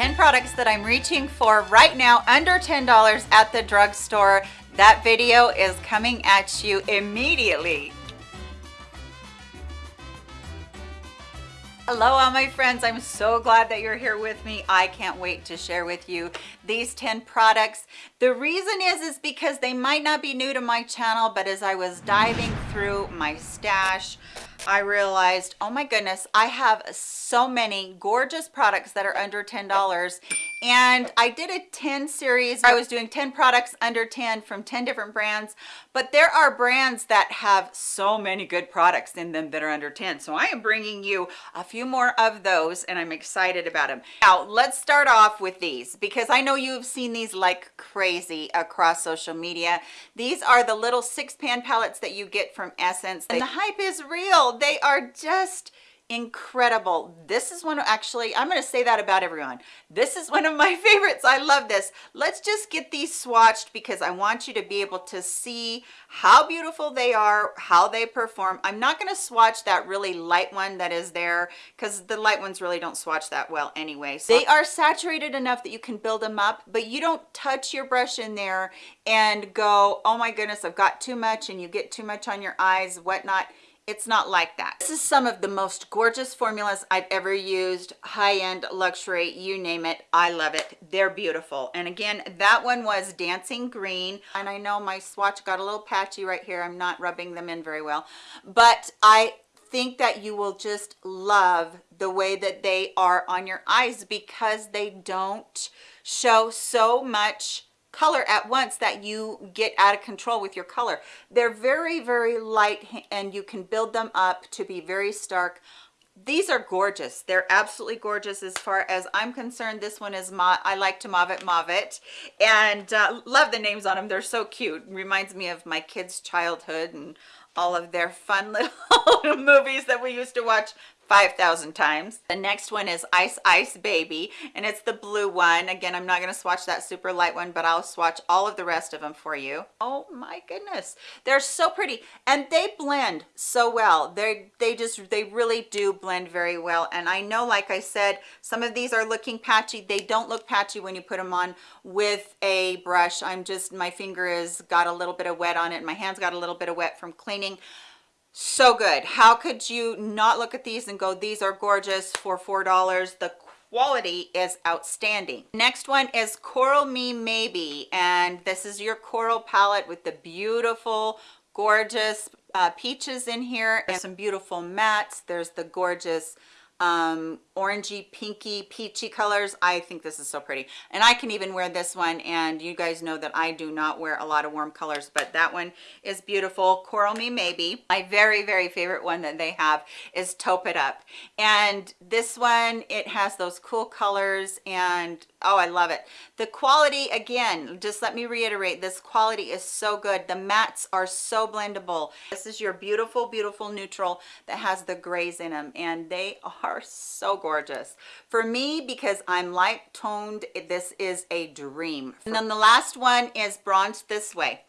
10 products that I'm reaching for right now under $10 at the drugstore. That video is coming at you immediately. Hello all my friends, I'm so glad that you're here with me. I can't wait to share with you these 10 products. The reason is, is because they might not be new to my channel, but as I was diving through my stash, I realized, oh my goodness, I have so many gorgeous products that are under $10. And I did a 10 series. I was doing 10 products under 10 from 10 different brands, but there are brands that have so many good products in them that are under 10. So I am bringing you a few more of those and I'm excited about them. Now, let's start off with these because I know you've seen these like crazy across social media. These are the little six pan palettes that you get from Essence. And the hype is real they are just incredible. This is one actually i'm going to say that about everyone. This is one of my favorites. I love this. Let's just get these swatched because i want you to be able to see how beautiful they are how they perform. I'm not going to swatch that really light one that is there because the light ones really don't swatch that well anyway. So they are saturated enough that you can build them up but you don't touch your brush in there and go oh my goodness i've got too much and you get too much on your eyes whatnot it's not like that. This is some of the most gorgeous formulas i've ever used. High-end luxury you name it. I love it. They're beautiful. And again that one was dancing green. And i know my swatch got a little patchy right here. I'm not rubbing them in very well. But i think that you will just love the way that they are on your eyes because they don't show so much color at once that you get out of control with your color. They're very very light and you can build them up to be very stark. These are gorgeous. They're absolutely gorgeous as far as i'm concerned. This one is my i like to mauve it mauve it. And uh, love the names on them they're so cute. Reminds me of my kids childhood and all of their fun little movies that we used to watch 5,000 times. The next one is Ice Ice Baby, and it's the blue one. Again, I'm not going to swatch that super light one, but I'll swatch all of the rest of them for you. Oh my goodness. They're so pretty, and they blend so well. They they just, they really do blend very well. And I know, like I said, some of these are looking patchy. They don't look patchy when you put them on with a brush. I'm just, my finger has got a little bit of wet on it. My hand's got a little bit of wet from cleaning so good. How could you not look at these and go these are gorgeous for four dollars. The quality is outstanding. Next one is coral me maybe and this is your coral palette with the beautiful gorgeous uh, peaches in here and some beautiful mattes. There's the gorgeous um orangey pinky peachy colors. I think this is so pretty. And i can even wear this one and you guys know that i do not wear a lot of warm colors but that one is beautiful. Coral me maybe. My very very favorite one that they have is taupe it up. And this one it has those cool colors and oh i love it. The quality again just let me reiterate this quality is so good. The mattes are so blendable. This is your beautiful beautiful neutral that has the grays in them and they are so gorgeous. For me because i'm light toned this is a dream. And then the last one is bronze this way.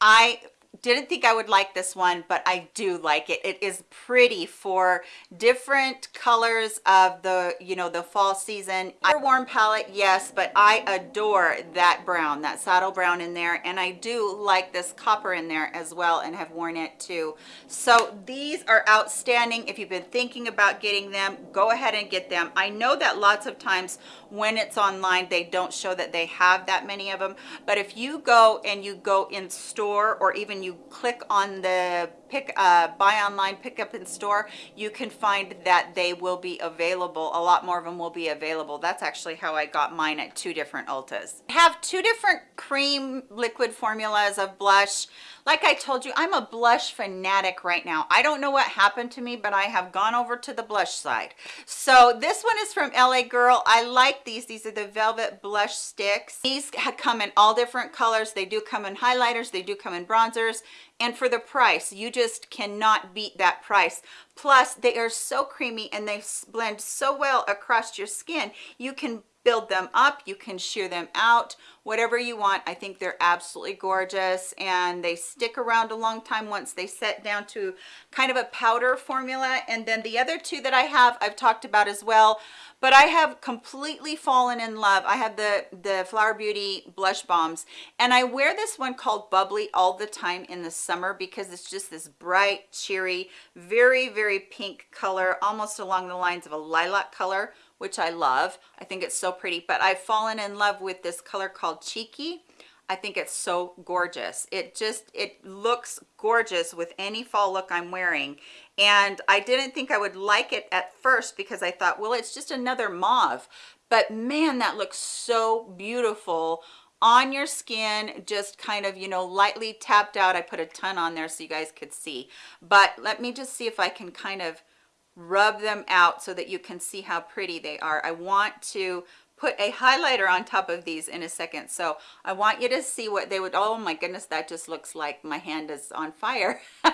I didn't think I would like this one, but I do like it. It is pretty for different colors of the, you know, the fall season. Warm palette, yes, but I adore that brown, that saddle brown in there. And I do like this copper in there as well and have worn it too. So these are outstanding. If you've been thinking about getting them, go ahead and get them. I know that lots of times when it's online, they don't show that they have that many of them. But if you go and you go in store or even you you click on the pick uh, buy online pick up in store you can find that they will be available. A lot more of them will be available. That's actually how i got mine at two different ultas. I have two different cream liquid formulas of blush. Like i told you i'm a blush fanatic right now. I don't know what happened to me but i have gone over to the blush side. So this one is from la girl. I like these. These are the velvet blush sticks. These come in all different colors. They do come in highlighters. They do come in bronzers and for the price. You just cannot beat that price. Plus they are so creamy and they blend so well across your skin. You can build them up you can sheer them out whatever you want. I think they're absolutely gorgeous and they stick around a long time once they set down to kind of a powder formula. And then the other two that i have i've talked about as well but I have completely fallen in love. I have the, the Flower Beauty blush bombs and I wear this one called Bubbly all the time in the summer because it's just this bright, cheery, very, very pink color, almost along the lines of a lilac color, which I love. I think it's so pretty, but I've fallen in love with this color called Cheeky. I think it's so gorgeous. It just, it looks gorgeous with any fall look I'm wearing. And I didn't think I would like it at first because I thought, well, it's just another mauve. But man, that looks so beautiful on your skin just kind of you know lightly tapped out i put a ton on there so you guys could see but let me just see if i can kind of rub them out so that you can see how pretty they are i want to put a highlighter on top of these in a second. So i want you to see what they would oh my goodness that just looks like my hand is on fire.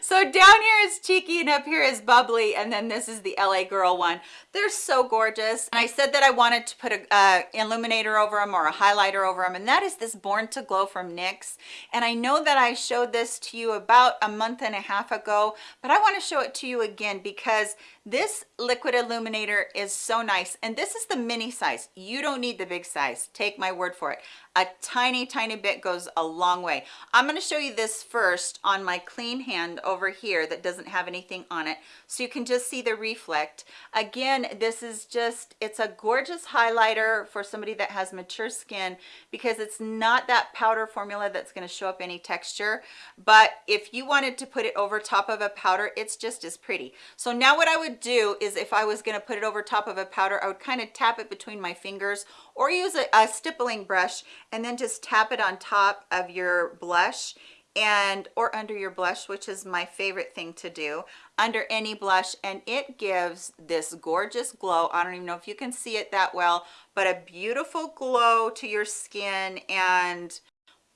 So down here is cheeky and up here is bubbly and then this is the la girl one. They're so gorgeous. And i said that i wanted to put a uh, illuminator over them or a highlighter over them and that is this born to glow from nyx. And i know that i showed this to you about a month and a half ago but i want to show it to you again because this liquid illuminator is so nice and this is the mini size. You don't need the big size. Take my word for it. A tiny tiny bit goes a long way. I'm going to show you this first on my clean hand over here that doesn't have anything on it so you can just see the reflect. Again this is just it's a gorgeous highlighter for somebody that has mature skin because it's not that powder formula that's going to show up any texture but if you wanted to put it over top of a powder it's just as pretty. So now what i would do is if i was going to put it over top of a powder i would kind of tap it between my fingers or use a, a stippling brush and then just tap it on top of your blush and or under your blush which is my favorite thing to do under any blush. And it gives this gorgeous glow. I don't even know if you can see it that well but a beautiful glow to your skin and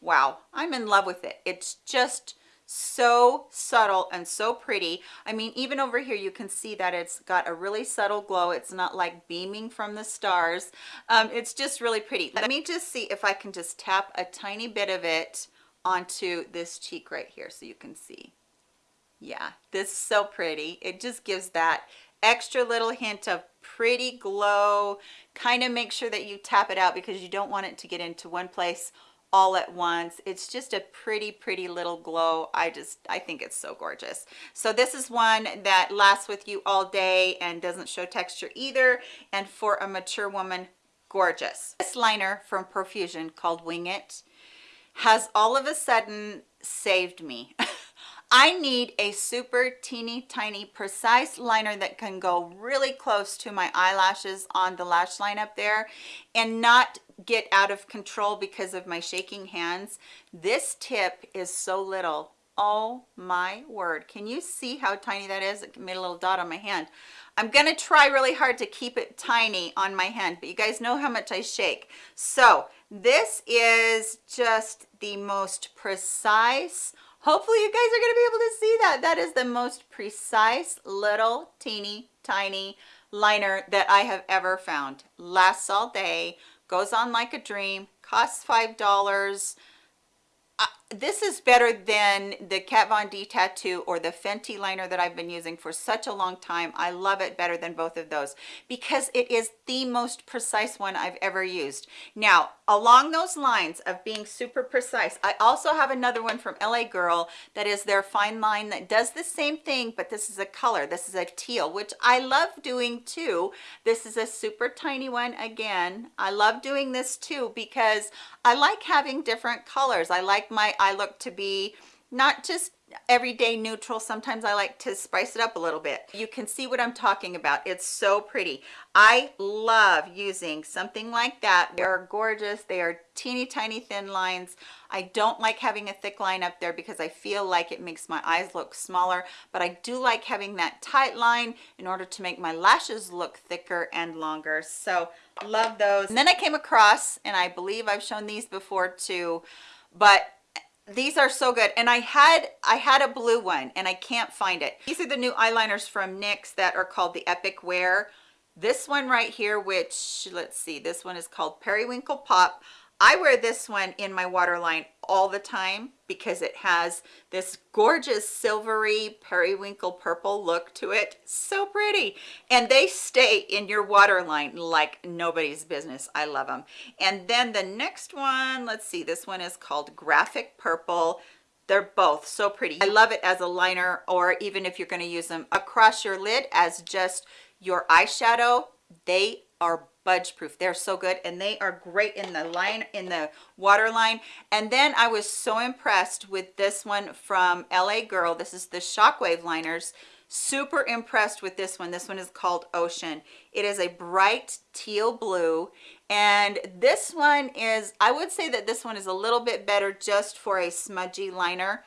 wow i'm in love with it. It's just so subtle and so pretty. I mean even over here you can see that it's got a really subtle glow. It's not like beaming from the stars. Um, it's just really pretty. Let me just see if i can just tap a tiny bit of it onto this cheek right here so you can see. Yeah this is so pretty. It just gives that extra little hint of pretty glow. Kind of make sure that you tap it out because you don't want it to get into one place all at once. It's just a pretty pretty little glow. I just i think it's so gorgeous. So this is one that lasts with you all day and doesn't show texture either. And for a mature woman gorgeous. This liner from profusion called wing it has all of a sudden saved me I need a super teeny tiny precise liner that can go really close to my eyelashes on the lash line up there and not get out of control because of my shaking hands. This tip is so little. Oh my word. Can you see how tiny that is? It made a little dot on my hand. I'm gonna try really hard to keep it tiny on my hand but you guys know how much i shake. So this is just the most precise hopefully you guys are going to be able to see that. That is the most precise little teeny tiny liner that i have ever found. Lasts all day goes on like a dream costs five dollars this is better than the Kat Von D tattoo or the Fenty liner that I've been using for such a long time. I love it better than both of those because it is the most precise one I've ever used. Now, along those lines of being super precise, I also have another one from LA Girl that is their fine line that does the same thing, but this is a color. This is a teal, which I love doing too. This is a super tiny one again. I love doing this too because I like having different colors. I like my eye look to be not just everyday neutral. Sometimes i like to spice it up a little bit. You can see what i'm talking about. It's so pretty. I love using something like that. They are gorgeous. They are teeny tiny thin lines. I don't like having a thick line up there because i feel like it makes my eyes look smaller but i do like having that tight line in order to make my lashes look thicker and longer. So love those. And then i came across and i believe i've shown these before too but these are so good. And i had i had a blue one and i can't find it. These are the new eyeliners from nyx that are called the epic wear. This one right here which let's see this one is called periwinkle pop. I wear this one in my waterline all the time because it has this gorgeous silvery periwinkle purple look to it. So pretty. And they stay in your waterline like nobody's business. I love them. And then the next one, let's see, this one is called Graphic Purple. They're both so pretty. I love it as a liner or even if you're going to use them across your lid as just your eyeshadow. They are budge proof they're so good and they are great in the line in the waterline and then i was so impressed with this one from la girl. This is the shockwave liners. Super impressed with this one. This one is called ocean. It is a bright teal blue and this one is i would say that this one is a little bit better just for a smudgy liner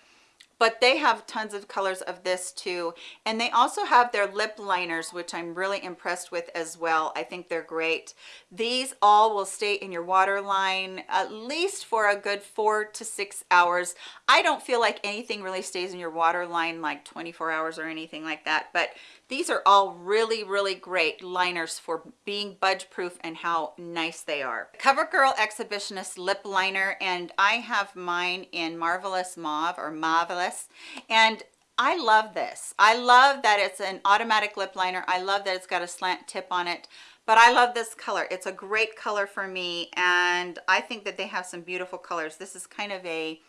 but they have tons of colors of this too. And they also have their lip liners which i'm really impressed with as well. I think they're great. These all will stay in your waterline at least for a good four to six hours. I don't feel like anything really stays in your waterline like 24 hours or anything like that but these are all really, really great liners for being budge proof and how nice they are. CoverGirl Exhibitionist Lip Liner, and I have mine in Marvelous Mauve or Marvelous. And I love this. I love that it's an automatic lip liner. I love that it's got a slant tip on it but I love this color. It's a great color for me and I think that they have some beautiful colors. This is kind of a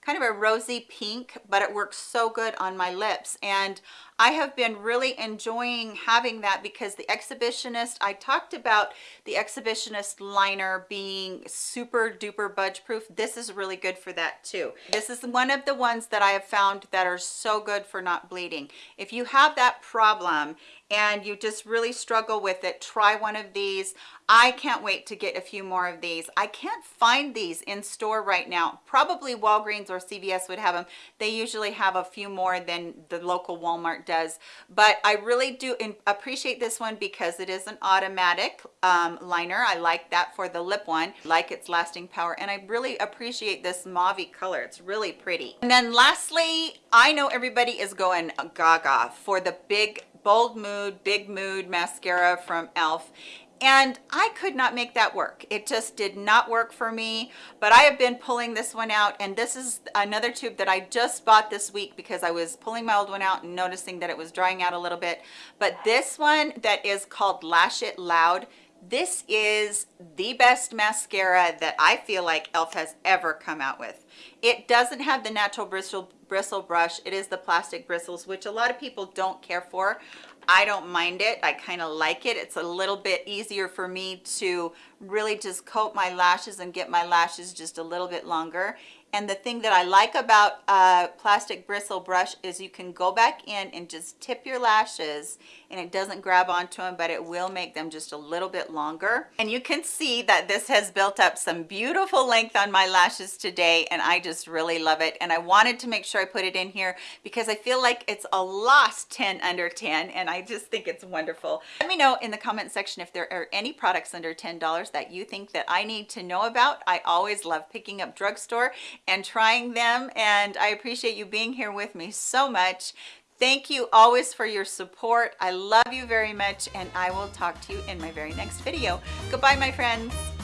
kind of a rosy pink, but it works so good on my lips. And I have been really enjoying having that because the Exhibitionist, I talked about the Exhibitionist liner being super duper budge proof. This is really good for that too. This is one of the ones that I have found that are so good for not bleeding. If you have that problem and you just really struggle with it, try one of these. I can't wait to get a few more of these. I can't find these in store right now. Probably Walgreens or CVS would have them. They usually have a few more than the local Walmart does but i really do appreciate this one because it is an automatic um, liner. I like that for the lip one. Like its lasting power and i really appreciate this mauve color. It's really pretty. And then lastly i know everybody is going gaga for the big bold mood big mood mascara from elf and I could not make that work. It just did not work for me, but I have been pulling this one out and this is another tube that I just bought this week because I was pulling my old one out and noticing that it was drying out a little bit. But this one that is called Lash It Loud, this is the best mascara that I feel like e.l.f. has ever come out with. It doesn't have the natural bristle bristle brush. It is the plastic bristles, which a lot of people don't care for. I don't mind it. I kind of like it. It's a little bit easier for me to really just coat my lashes and get my lashes just a little bit longer. And the thing that I like about a plastic bristle brush is you can go back in and just tip your lashes and it doesn't grab onto them, but it will make them just a little bit longer. And you can see that this has built up some beautiful length on my lashes today and I just really love it. And I wanted to make sure I put it in here because I feel like it's a lost 10 under 10 and I just think it's wonderful. Let me know in the comment section if there are any products under $10 that you think that I need to know about. I always love picking up drugstore and trying them and I appreciate you being here with me so much. Thank you always for your support. I love you very much and I will talk to you in my very next video. Goodbye, my friends.